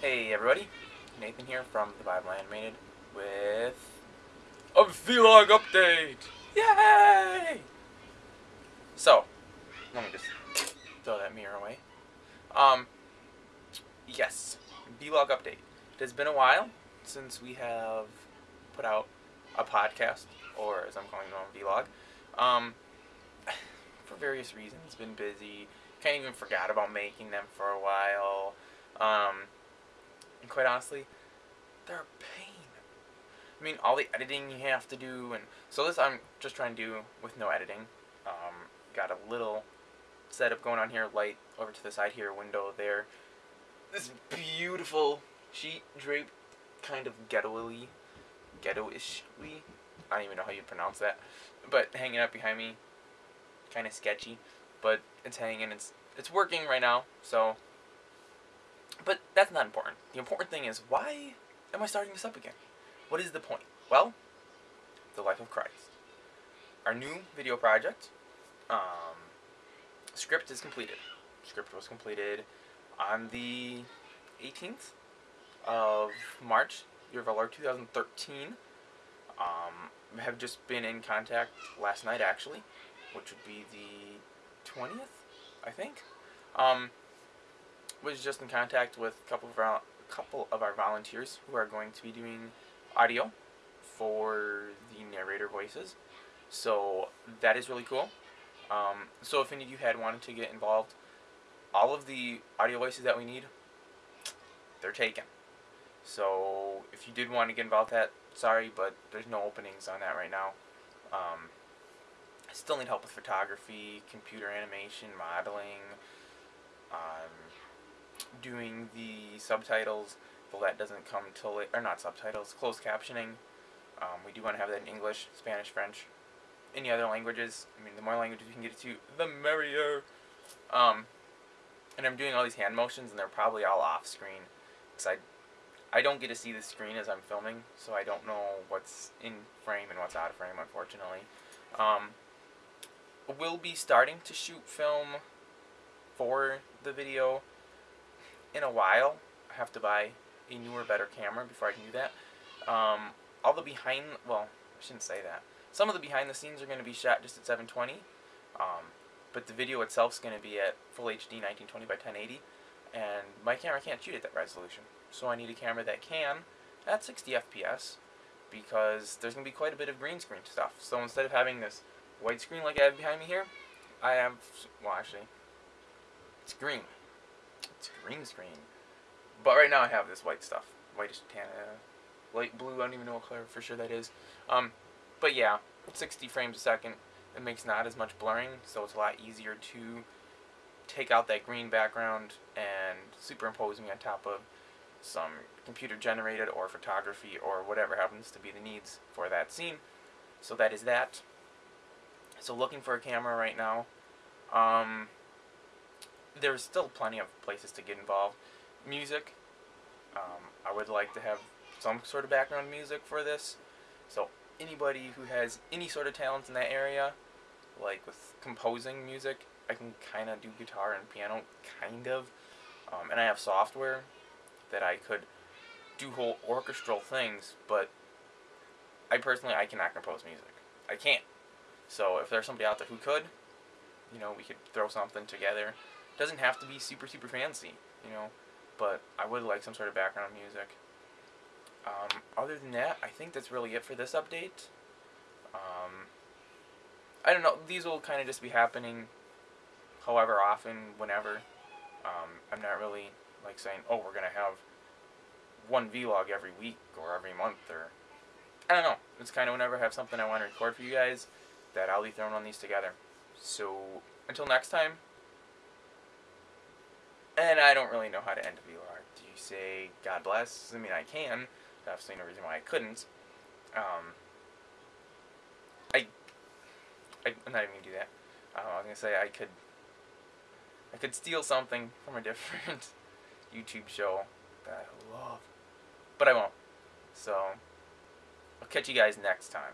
Hey everybody, Nathan here from the Bible Animated with a vlog update! Yay! So, let me just throw that mirror away. Um, yes, vlog update. It has been a while since we have put out a podcast, or as I'm calling it, a vlog. Um, for various reasons, been busy. Kind of even forgot about making them for a while. Um, and quite honestly, they're a pain. I mean, all the editing you have to do, and so this I'm just trying to do with no editing. Um, got a little setup going on here, light over to the side here, window there. This beautiful sheet draped, kind of ghetto-y, ghetto-ishly. I don't even know how you pronounce that, but hanging up behind me, kind of sketchy, but it's hanging. It's it's working right now, so but that's not important. The important thing is, why am I starting this up again? What is the point? Well, the life of Christ. Our new video project, um, script is completed. Script was completed on the 18th of March, year of our Lord 2013. Um, have just been in contact last night, actually, which would be the 20th, I think. Um, was just in contact with a couple of our couple of our volunteers who are going to be doing audio for the narrator voices. So that is really cool. Um, so if any of you had wanted to get involved, all of the audio voices that we need, they're taken. So if you did want to get involved that, sorry, but there's no openings on that right now. Um, I still need help with photography, computer animation, modeling, doing the subtitles, though that doesn't come till late, or not subtitles, closed captioning. Um, we do want to have that in English, Spanish, French, any other languages. I mean, the more languages we can get to, the merrier. Um, and I'm doing all these hand motions, and they're probably all off screen, because I, I don't get to see the screen as I'm filming, so I don't know what's in frame and what's out of frame, unfortunately. Um, we'll be starting to shoot film for the video in a while. I have to buy a newer, better camera before I can do that. Um, all the behind, well, I shouldn't say that. Some of the behind the scenes are going to be shot just at 720, um, but the video itself is going to be at full HD 1920 by 1080, and my camera can't shoot at that resolution. So I need a camera that can at 60 FPS, because there's going to be quite a bit of green screen stuff. So instead of having this white screen like I have behind me here, I have, well actually, it's green. It's green screen. But right now I have this white stuff. Whitish tan, uh, light blue, I don't even know what color for sure that is. Um, but yeah, 60 frames a second. It makes not as much blurring, so it's a lot easier to take out that green background and superimpose me on top of some computer generated or photography or whatever happens to be the needs for that scene. So that is that. So looking for a camera right now. Um, there's still plenty of places to get involved. Music, um, I would like to have some sort of background music for this. So anybody who has any sort of talent in that area, like with composing music, I can kind of do guitar and piano, kind of. Um, and I have software that I could do whole orchestral things, but I personally, I cannot compose music. I can't. So if there's somebody out there who could, you know, we could throw something together doesn't have to be super, super fancy, you know, but I would like some sort of background music. Um, other than that, I think that's really it for this update. Um, I don't know, these will kind of just be happening however often, whenever. Um, I'm not really, like, saying, oh, we're going to have one vlog every week or every month, or... I don't know. It's kind of whenever I have something I want to record for you guys, that I'll be throwing on these together. So, until next time, and I don't really know how to end a vlog. Do you say God bless? I mean, I can. Obviously, no reason why I couldn't. Um, I, I, am not even gonna do that. Uh, I was gonna say I could, I could steal something from a different YouTube show that I love, but I won't. So, I'll catch you guys next time.